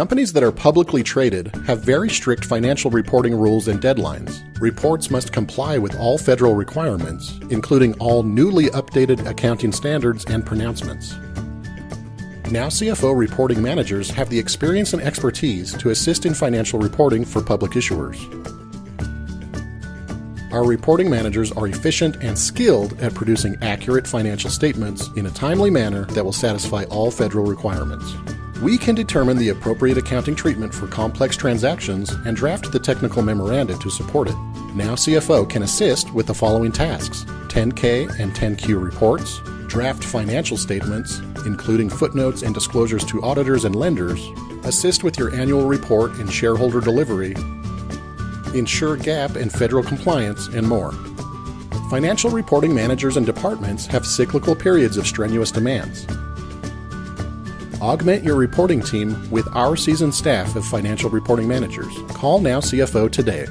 Companies that are publicly traded have very strict financial reporting rules and deadlines. Reports must comply with all federal requirements, including all newly updated accounting standards and pronouncements. Now CFO reporting managers have the experience and expertise to assist in financial reporting for public issuers. Our reporting managers are efficient and skilled at producing accurate financial statements in a timely manner that will satisfy all federal requirements. We can determine the appropriate accounting treatment for complex transactions and draft the technical memoranda to support it. Now CFO can assist with the following tasks 10K and 10Q reports, draft financial statements, including footnotes and disclosures to auditors and lenders, assist with your annual report and shareholder delivery, ensure GAAP and federal compliance, and more. Financial reporting managers and departments have cyclical periods of strenuous demands. Augment your reporting team with our seasoned staff of financial reporting managers. Call Now CFO today